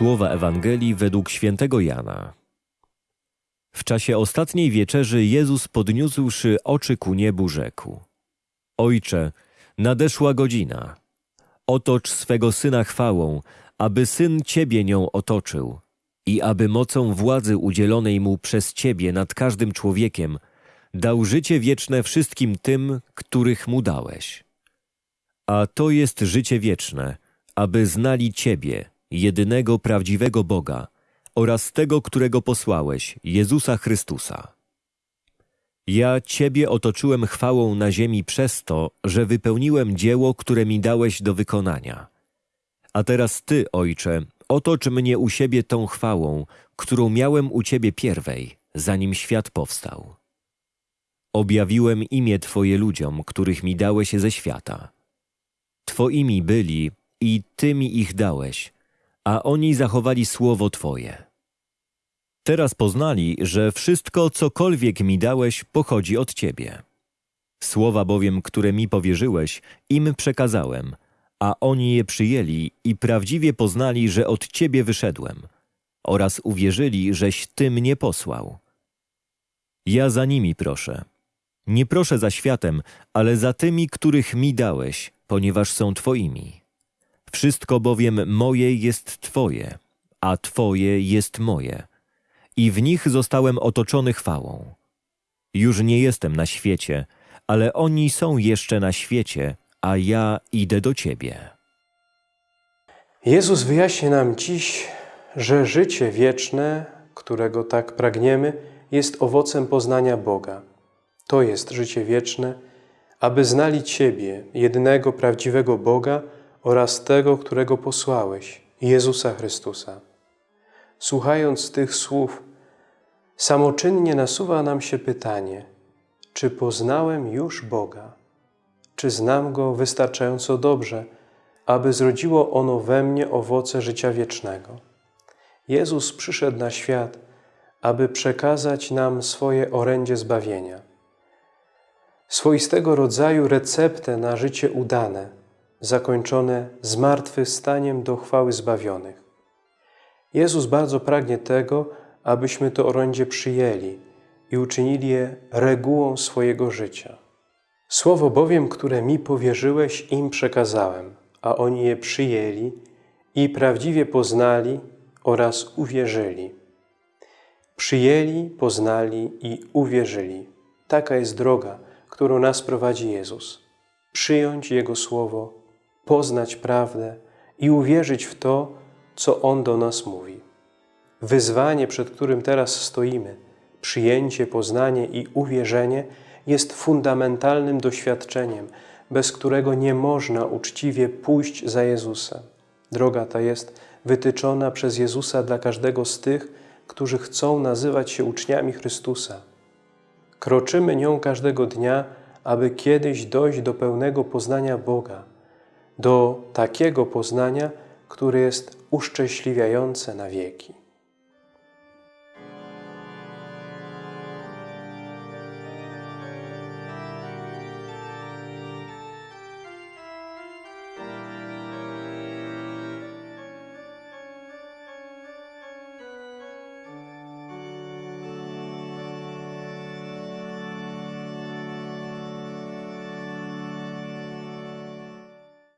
Słowa Ewangelii według świętego Jana. W czasie ostatniej wieczerzy Jezus podniósłszy oczy ku niebu rzekł: Ojcze, nadeszła godzina. Otocz swego Syna chwałą, aby Syn Ciebie nią otoczył i aby mocą władzy udzielonej Mu przez Ciebie nad każdym człowiekiem dał życie wieczne wszystkim tym, których Mu dałeś. A to jest życie wieczne, aby znali Ciebie, jedynego prawdziwego Boga oraz tego, którego posłałeś, Jezusa Chrystusa. Ja Ciebie otoczyłem chwałą na ziemi przez to, że wypełniłem dzieło, które mi dałeś do wykonania. A teraz Ty, Ojcze, otocz mnie u siebie tą chwałą, którą miałem u Ciebie pierwej, zanim świat powstał. Objawiłem imię Twoje ludziom, których mi dałeś ze świata. Twoimi byli i Ty mi ich dałeś, a oni zachowali słowo Twoje. Teraz poznali, że wszystko, cokolwiek mi dałeś, pochodzi od Ciebie. Słowa bowiem, które mi powierzyłeś, im przekazałem, a oni je przyjęli i prawdziwie poznali, że od Ciebie wyszedłem, oraz uwierzyli, żeś Ty mnie posłał. Ja za nimi proszę. Nie proszę za światem, ale za tymi, których mi dałeś, ponieważ są Twoimi. Wszystko bowiem moje jest Twoje, a Twoje jest moje. I w nich zostałem otoczony chwałą. Już nie jestem na świecie, ale oni są jeszcze na świecie, a ja idę do Ciebie. Jezus wyjaśnia nam dziś, że życie wieczne, którego tak pragniemy, jest owocem poznania Boga. To jest życie wieczne, aby znali Ciebie, jedynego prawdziwego Boga oraz tego, którego posłałeś, Jezusa Chrystusa. Słuchając tych słów, samoczynnie nasuwa nam się pytanie, czy poznałem już Boga? Czy znam Go wystarczająco dobrze, aby zrodziło ono we mnie owoce życia wiecznego? Jezus przyszedł na świat, aby przekazać nam swoje orędzie zbawienia. Swoistego rodzaju receptę na życie udane, zakończone zmartwychwstaniem do chwały zbawionych. Jezus bardzo pragnie tego, abyśmy to orędzie przyjęli i uczynili je regułą swojego życia. Słowo bowiem, które mi powierzyłeś, im przekazałem, a oni je przyjęli i prawdziwie poznali oraz uwierzyli. Przyjęli, poznali i uwierzyli. Taka jest droga, którą nas prowadzi Jezus. Przyjąć Jego Słowo, poznać prawdę i uwierzyć w to, co On do nas mówi. Wyzwanie, przed którym teraz stoimy, przyjęcie, poznanie i uwierzenie jest fundamentalnym doświadczeniem, bez którego nie można uczciwie pójść za Jezusem. Droga ta jest wytyczona przez Jezusa dla każdego z tych, którzy chcą nazywać się uczniami Chrystusa. Kroczymy nią każdego dnia, aby kiedyś dojść do pełnego poznania Boga, do takiego poznania, które jest uszczęśliwiające na wieki.